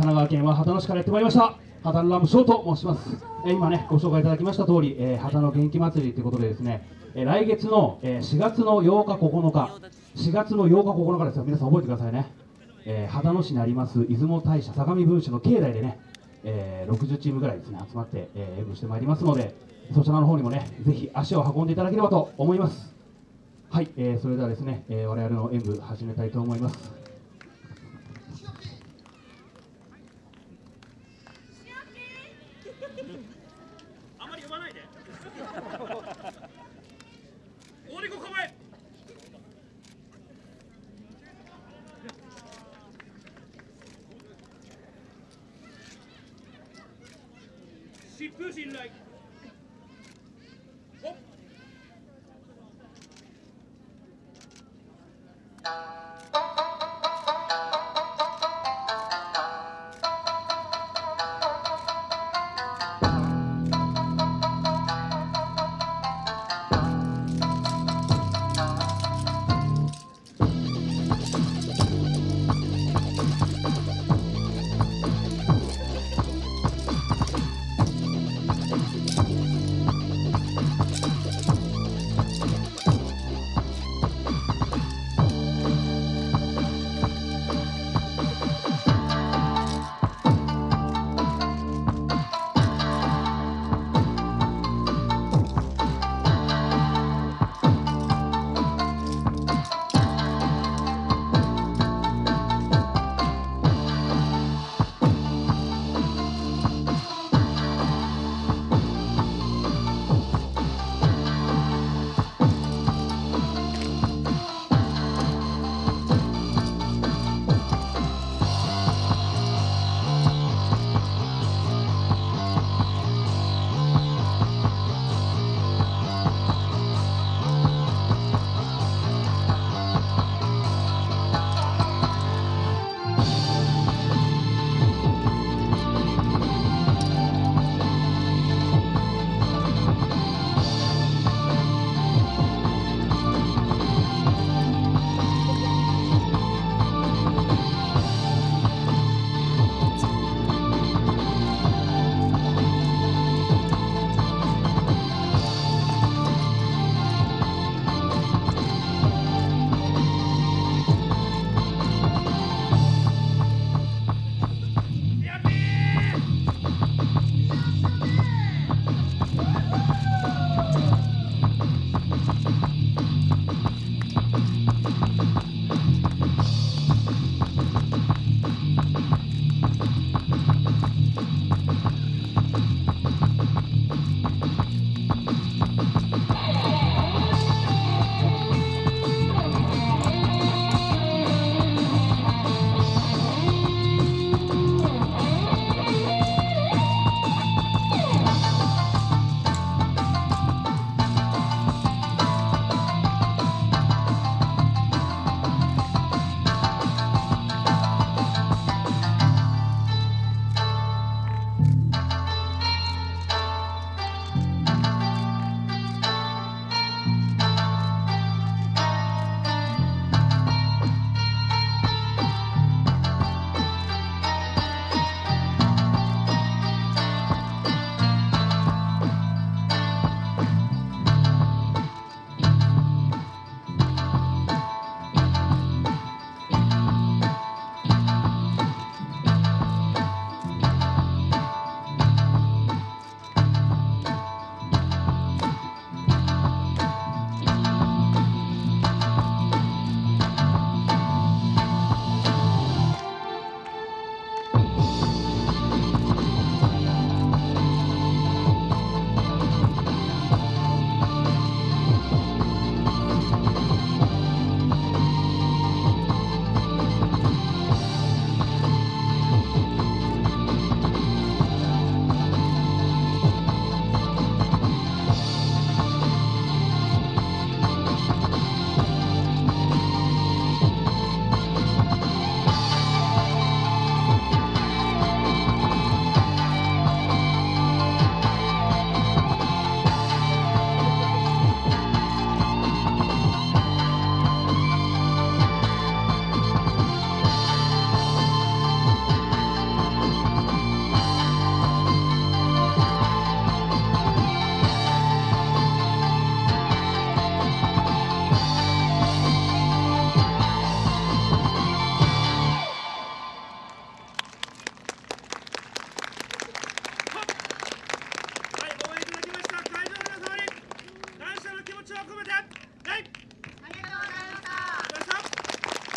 神奈川県は秦野市からやってまいりました。秦野ラムショーと申します、え今ねご紹介いただきました通り、えー、秦野元気祭りということでですね、えー来月の、えー4月の8日9日4月の8日9日ですよ。皆さん覚えてくださいね、えー秦野市にあります出雲大社相模分社の境内でね、えー60チームぐらいですね集まって、えー演舞してまいりますのでそちらの方にもねぜひ足を運んでいただければと思います。はい、えーそれではですね、えー我々の演舞始めたいと思います。あまり呼ばないで。オリコ構え。疾風信頼ほっあ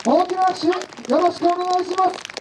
大きな拍手よろしくお願いします。